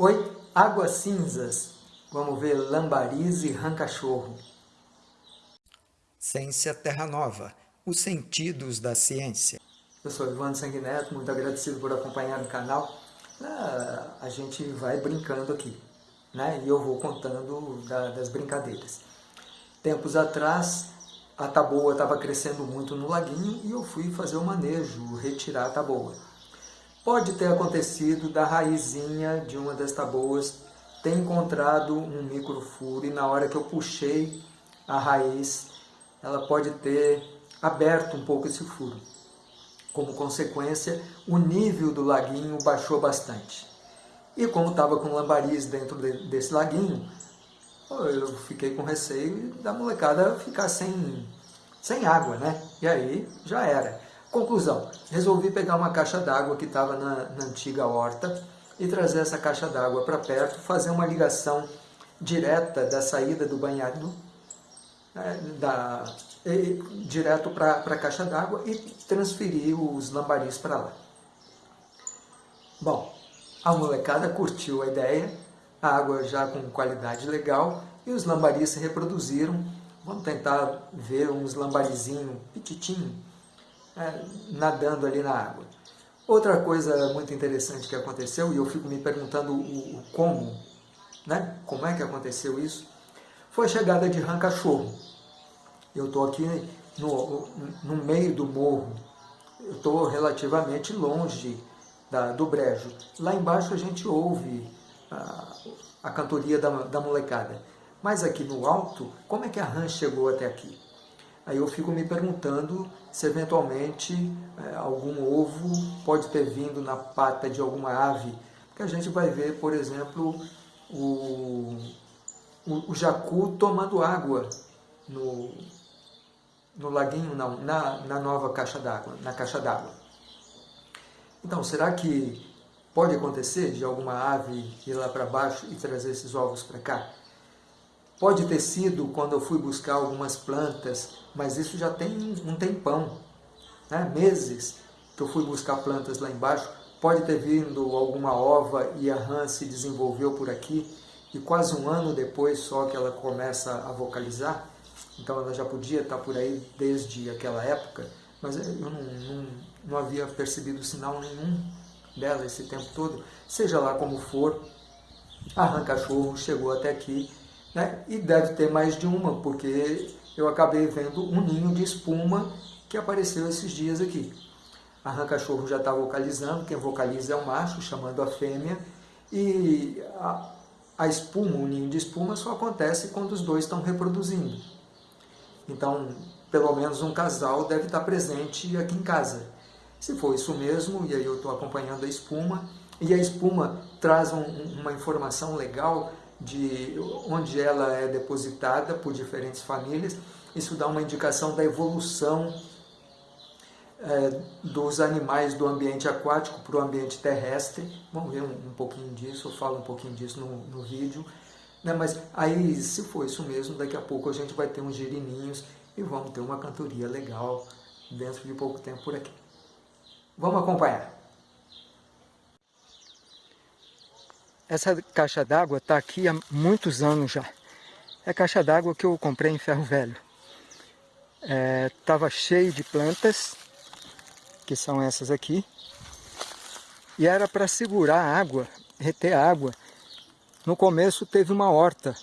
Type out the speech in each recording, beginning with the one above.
Oi, águas cinzas. Vamos ver lambaris e rancachorro. Ciência Terra Nova, os sentidos da ciência. Eu sou Ivan Sanguineto, muito agradecido por acompanhar o canal. Ah, a gente vai brincando aqui, né? E eu vou contando da, das brincadeiras. Tempos atrás, a taboa estava crescendo muito no laguinho e eu fui fazer o manejo, retirar a taboa. Pode ter acontecido da raizinha de uma das taboas ter encontrado um microfuro e na hora que eu puxei a raiz, ela pode ter aberto um pouco esse furo. Como consequência, o nível do laguinho baixou bastante. E como estava com lambaris dentro de, desse laguinho, eu fiquei com receio da molecada ficar sem, sem água, né? E aí já era. Conclusão, resolvi pegar uma caixa d'água que estava na, na antiga horta e trazer essa caixa d'água para perto, fazer uma ligação direta da saída do banhado, né, da, e, direto para a caixa d'água e transferir os lambaris para lá. Bom, a molecada curtiu a ideia, a água já com qualidade legal e os lambaris se reproduziram. Vamos tentar ver uns lambarizinhos petitinhos é, nadando ali na água. Outra coisa muito interessante que aconteceu, e eu fico me perguntando o, o como, né? como é que aconteceu isso, foi a chegada de rã cachorro. Eu estou aqui no, no meio do morro, eu estou relativamente longe da, do brejo. Lá embaixo a gente ouve a, a cantoria da, da molecada. Mas aqui no alto, como é que a rã chegou até aqui? Aí eu fico me perguntando se eventualmente é, algum ovo pode ter vindo na pata de alguma ave, porque a gente vai ver, por exemplo, o, o, o jacu tomando água no, no laguinho, não, na, na nova caixa d'água, na caixa d'água. Então, será que pode acontecer de alguma ave ir lá para baixo e trazer esses ovos para cá? Pode ter sido quando eu fui buscar algumas plantas, mas isso já tem um tempão, né? meses que eu fui buscar plantas lá embaixo. Pode ter vindo alguma ova e a rã se desenvolveu por aqui e quase um ano depois só que ela começa a vocalizar. Então ela já podia estar por aí desde aquela época, mas eu não, não, não havia percebido sinal nenhum dela esse tempo todo. Seja lá como for, a rã cachorro chegou até aqui né? e deve ter mais de uma, porque eu acabei vendo um ninho de espuma que apareceu esses dias aqui. A rã cachorro já está vocalizando, quem vocaliza é o macho, chamando a fêmea, e a, a espuma, o ninho de espuma, só acontece quando os dois estão reproduzindo. Então, pelo menos um casal deve estar presente aqui em casa. Se for isso mesmo, e aí eu estou acompanhando a espuma, e a espuma traz um, uma informação legal de onde ela é depositada por diferentes famílias. Isso dá uma indicação da evolução é, dos animais do ambiente aquático para o ambiente terrestre. Vamos ver um, um, pouquinho disso, eu falo um pouquinho disso no, no vídeo. Né? Mas aí, se for isso mesmo, daqui a pouco a gente vai ter uns girininhos e vamos ter uma cantoria legal dentro de pouco tempo por aqui. Vamos acompanhar. Essa caixa d'água está aqui há muitos anos já. É caixa d'água que eu comprei em ferro velho. Estava é, cheio de plantas, que são essas aqui. E era para segurar a água, reter a água. No começo teve uma horta,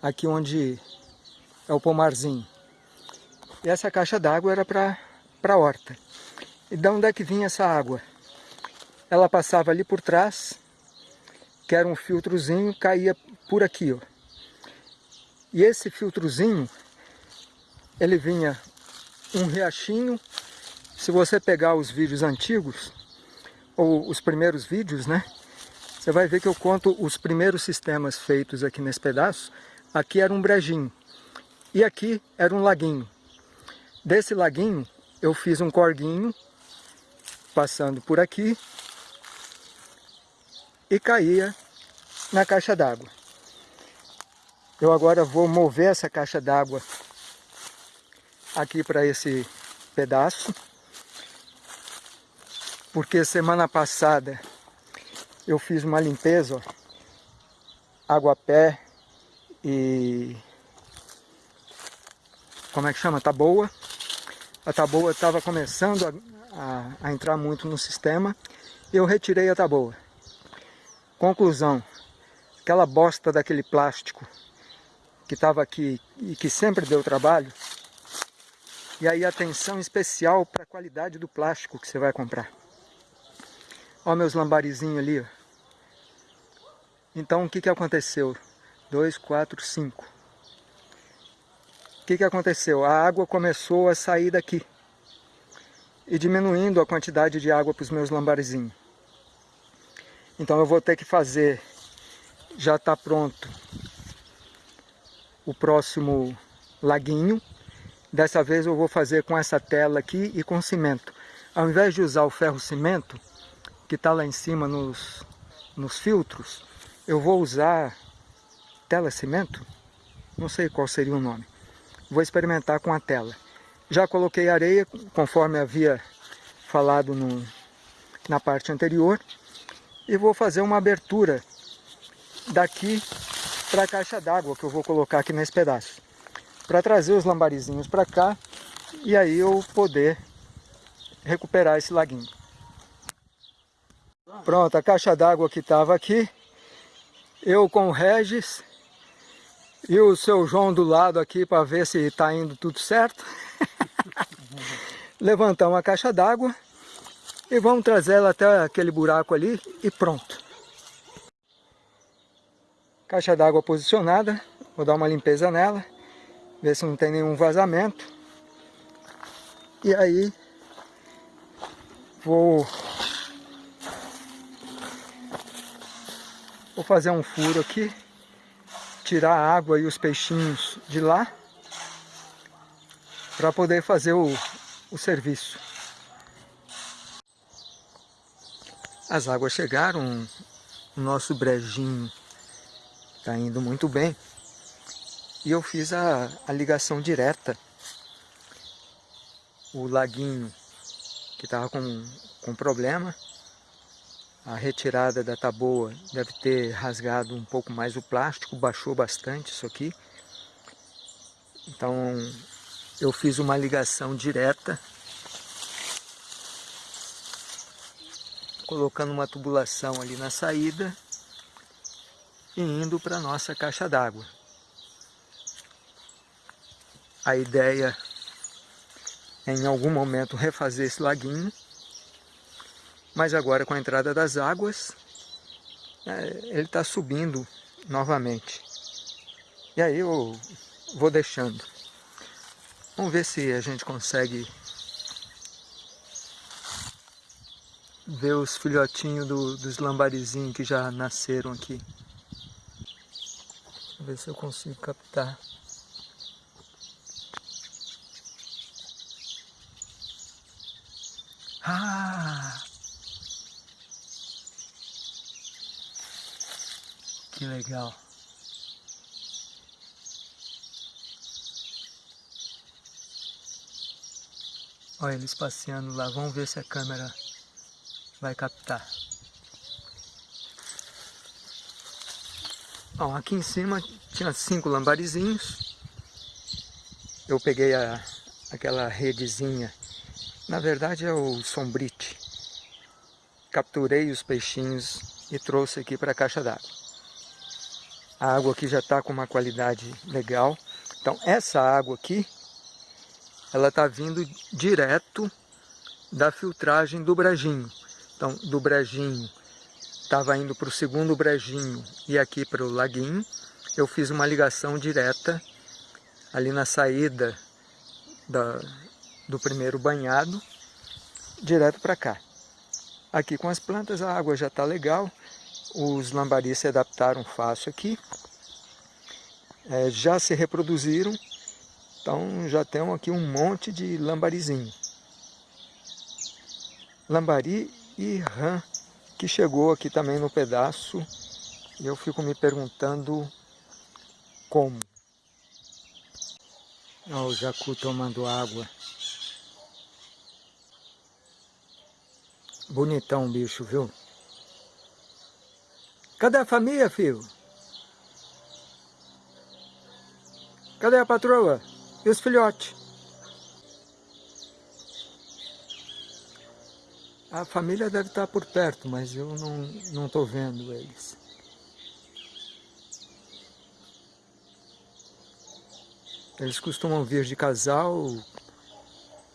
aqui onde é o pomarzinho. E essa caixa d'água era para a horta. E de onde é que vinha essa água? Ela passava ali por trás que era um filtrozinho, caía por aqui, ó. E esse filtrozinho, ele vinha um riachinho. Se você pegar os vídeos antigos, ou os primeiros vídeos, né? Você vai ver que eu conto os primeiros sistemas feitos aqui nesse pedaço. Aqui era um brejinho. E aqui era um laguinho. Desse laguinho, eu fiz um corguinho, passando por aqui, e caía na caixa d'água. Eu agora vou mover essa caixa d'água aqui para esse pedaço, porque semana passada eu fiz uma limpeza, ó, água pé e como é que chama? Taboa. A taboa estava começando a, a, a, entrar muito no sistema. Eu retirei a taboa. Conclusão, aquela bosta daquele plástico que estava aqui e que sempre deu trabalho, e aí atenção especial para a qualidade do plástico que você vai comprar. Olha meus lambarizinhos ali, ó. Então o que, que aconteceu? 2, 4, 5. O que, que aconteceu? A água começou a sair daqui. E diminuindo a quantidade de água para os meus lambarizinhos. Então eu vou ter que fazer, já está pronto, o próximo laguinho. Dessa vez eu vou fazer com essa tela aqui e com cimento. Ao invés de usar o ferro cimento, que está lá em cima nos, nos filtros, eu vou usar tela cimento, não sei qual seria o nome. Vou experimentar com a tela. Já coloquei areia, conforme havia falado no, na parte anterior, e vou fazer uma abertura daqui para a caixa d'água que eu vou colocar aqui nesse pedaço. Para trazer os lambarizinhos para cá e aí eu poder recuperar esse laguinho. Pronto, a caixa d'água que estava aqui, eu com o Regis e o seu João do lado aqui para ver se está indo tudo certo. Levantamos a caixa d'água e vamos trazer ela até aquele buraco ali e pronto. Caixa d'água posicionada, vou dar uma limpeza nela, ver se não tem nenhum vazamento. E aí vou Vou fazer um furo aqui, tirar a água e os peixinhos de lá, para poder fazer o, o serviço. As águas chegaram, o nosso brejinho está indo muito bem. E eu fiz a, a ligação direta. O laguinho que estava com, com problema, a retirada da taboa deve ter rasgado um pouco mais o plástico, baixou bastante isso aqui. Então eu fiz uma ligação direta, colocando uma tubulação ali na saída e indo para a nossa caixa d'água. A ideia é em algum momento refazer esse laguinho mas agora com a entrada das águas, é, ele está subindo novamente. E aí eu vou deixando. Vamos ver se a gente consegue ver os filhotinhos do, dos lambarizinhos que já nasceram aqui. Ver se eu consigo captar. Que legal. Olha eles passeando lá. Vamos ver se a câmera vai captar. Aqui em cima tinha cinco lambarizinhos. Eu peguei a, aquela redezinha. Na verdade é o sombrite. Capturei os peixinhos e trouxe aqui para a caixa d'água. A água aqui já está com uma qualidade legal. Então essa água aqui, ela está vindo direto da filtragem do brejinho. Então do brejinho estava indo para o segundo brejinho e aqui para o laguinho. Eu fiz uma ligação direta ali na saída da, do primeiro banhado, direto para cá. Aqui com as plantas a água já está legal, os lambaris se adaptaram fácil aqui, é, já se reproduziram, então já temos aqui um monte de lambarizinho. Lambari e rã que chegou aqui também no pedaço e eu fico me perguntando como. Olha o jacu tomando água. Bonitão o bicho, viu? Cadê a família, filho? Cadê a patroa? E os filhotes? A família deve estar por perto, mas eu não estou vendo eles. Eles costumam vir de casal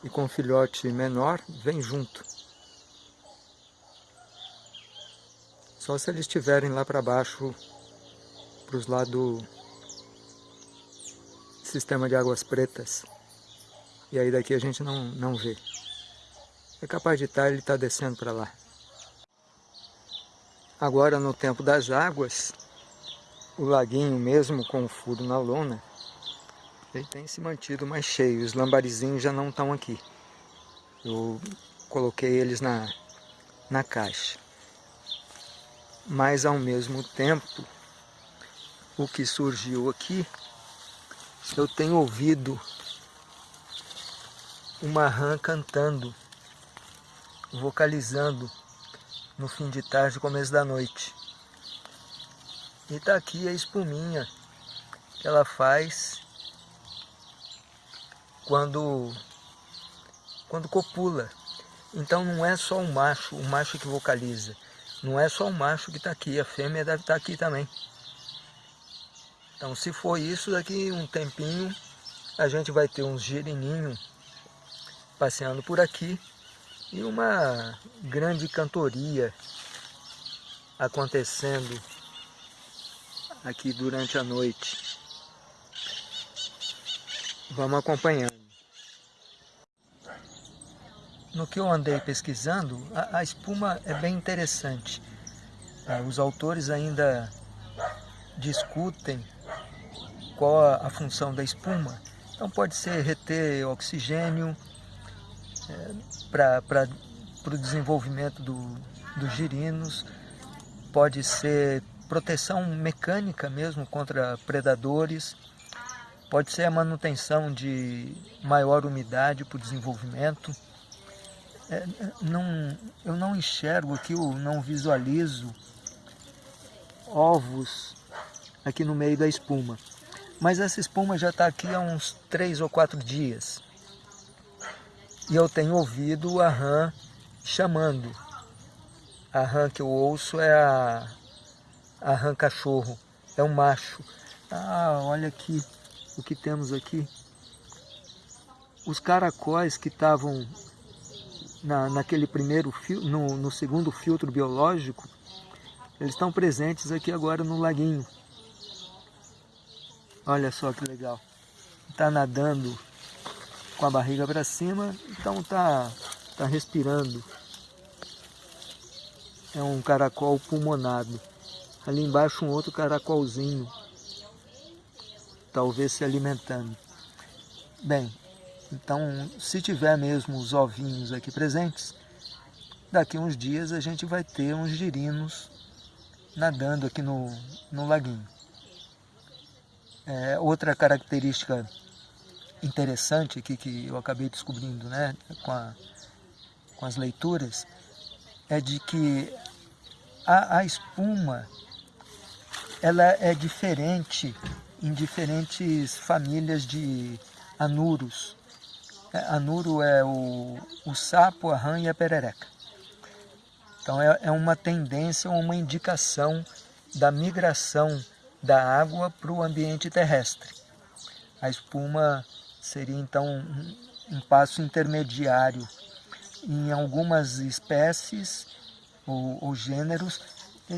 e com filhote menor, vem junto. Só se eles estiverem lá para baixo, para os lados do sistema de águas pretas. E aí daqui a gente não, não vê. É capaz de estar, ele está descendo para lá. Agora no tempo das águas, o laguinho mesmo com o furo na lona, ele tem se mantido mais cheio. Os lambarizinhos já não estão aqui. Eu coloquei eles na, na caixa mas ao mesmo tempo, o que surgiu aqui, eu tenho ouvido uma rã cantando, vocalizando no fim de tarde, começo da noite. E está aqui a espuminha que ela faz quando, quando copula. Então não é só o macho, o macho que vocaliza. Não é só o macho que está aqui, a fêmea deve estar tá aqui também. Então se for isso, daqui um tempinho a gente vai ter uns girininhos passeando por aqui e uma grande cantoria acontecendo aqui durante a noite. Vamos acompanhando. No que eu andei pesquisando, a, a espuma é bem interessante. É, os autores ainda discutem qual a, função da espuma. Então pode ser reter oxigênio é, para o desenvolvimento do, dos girinos, pode ser proteção mecânica mesmo contra predadores, pode ser a manutenção de maior umidade para o desenvolvimento. É, não, eu não enxergo aqui, eu não visualizo ovos aqui no meio da espuma. Mas essa espuma já está aqui há uns três ou quatro dias. E eu tenho ouvido a rã chamando. A rã que eu ouço é a, a rã cachorro, é um macho. Ah, olha aqui o que temos aqui. Os caracóis que estavam na, naquele primeiro no, no segundo filtro biológico, eles estão presentes aqui agora no laguinho. Olha só que legal. Está nadando com a barriga para cima, então está tá respirando. É um caracol pulmonado. Ali embaixo um outro caracolzinho. Talvez se alimentando. Bem, então, se tiver mesmo os ovinhos aqui presentes, daqui uns dias a gente vai ter uns girinos nadando aqui no, no laguinho. É, outra característica interessante aqui que eu acabei descobrindo né, com, a, com as leituras é de que a, a espuma ela é diferente em diferentes famílias de anuros. É, anuro é o, o sapo, a rã e a perereca. Então é, é uma tendência, uma indicação da migração da água para o ambiente terrestre. A espuma seria então um, passo intermediário. Em algumas espécies ou, ou gêneros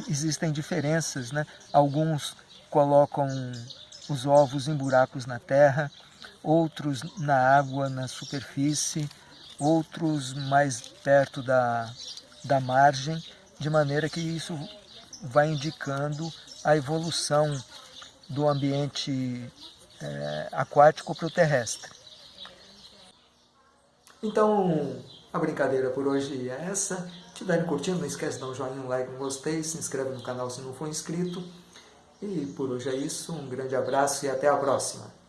existem diferenças, né? Alguns colocam os ovos em buracos na terra, outros na água, na superfície, outros mais perto da, da margem, de maneira que isso vai indicando a evolução do ambiente é, aquático para o terrestre. Então, a brincadeira por hoje é essa. Se estiverem curtindo, não esquece de dar um joinha, um like, um gostei, se inscreve no canal se não for inscrito. E por hoje é isso, um grande abraço e até a próxima.